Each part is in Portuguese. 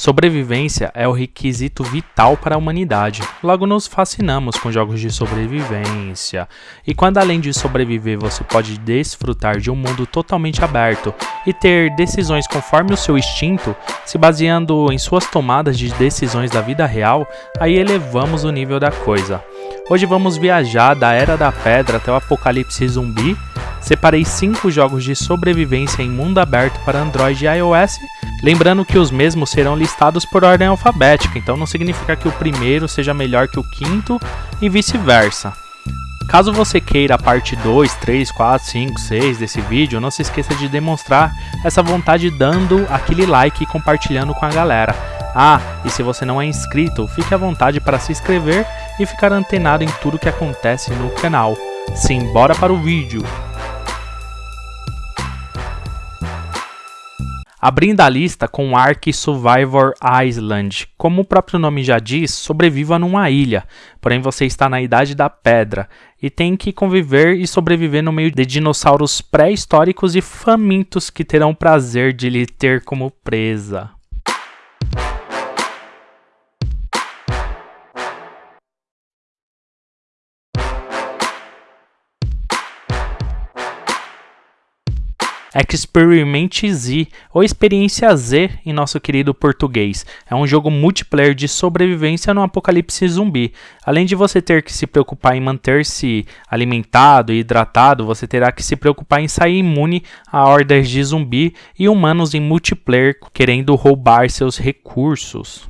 Sobrevivência é o requisito vital para a humanidade, logo nos fascinamos com jogos de sobrevivência. E quando além de sobreviver você pode desfrutar de um mundo totalmente aberto e ter decisões conforme o seu instinto, se baseando em suas tomadas de decisões da vida real, aí elevamos o nível da coisa. Hoje vamos viajar da Era da Pedra até o Apocalipse Zumbi. Separei 5 jogos de sobrevivência em mundo aberto para Android e iOS Lembrando que os mesmos serão listados por ordem alfabética, então não significa que o primeiro seja melhor que o quinto e vice-versa. Caso você queira a parte 2, 3, 4, 5, 6 desse vídeo, não se esqueça de demonstrar essa vontade dando aquele like e compartilhando com a galera. Ah, e se você não é inscrito, fique à vontade para se inscrever e ficar antenado em tudo que acontece no canal. Sim, bora para o vídeo! Abrindo a lista com Ark Survivor Island. Como o próprio nome já diz, sobreviva numa ilha, porém você está na Idade da Pedra e tem que conviver e sobreviver no meio de dinossauros pré-históricos e famintos que terão prazer de lhe ter como presa. Experimente Z, ou Experiência Z em nosso querido português. É um jogo multiplayer de sobrevivência no apocalipse zumbi. Além de você ter que se preocupar em manter-se alimentado e hidratado, você terá que se preocupar em sair imune a hordas de zumbi e humanos em multiplayer querendo roubar seus recursos.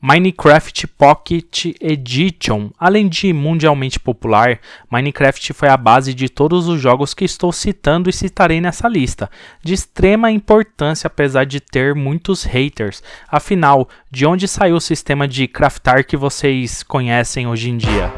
Minecraft Pocket Edition. Além de mundialmente popular, Minecraft foi a base de todos os jogos que estou citando e citarei nessa lista, de extrema importância apesar de ter muitos haters. Afinal, de onde saiu o sistema de craftar que vocês conhecem hoje em dia?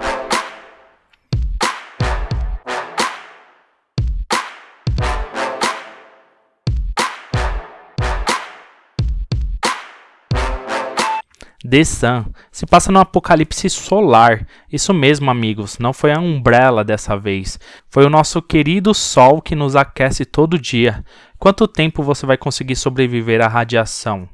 The Sun se passa no apocalipse solar. Isso mesmo, amigos, não foi a Umbrella dessa vez. Foi o nosso querido Sol que nos aquece todo dia. Quanto tempo você vai conseguir sobreviver à radiação?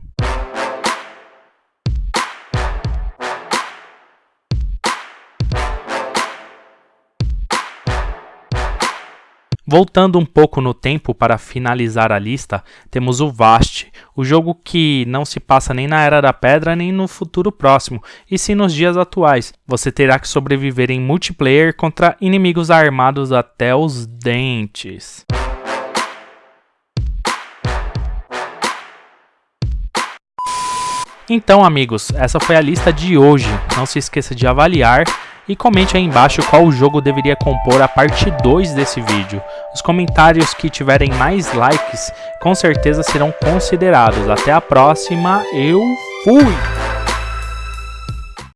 Voltando um pouco no tempo para finalizar a lista, temos o Vast, o jogo que não se passa nem na Era da Pedra nem no futuro próximo, e sim nos dias atuais. Você terá que sobreviver em multiplayer contra inimigos armados até os dentes. Então, amigos, essa foi a lista de hoje. Não se esqueça de avaliar e comente aí embaixo qual jogo deveria compor a parte 2 desse vídeo. Os comentários que tiverem mais likes com certeza serão considerados. Até a próxima, eu fui!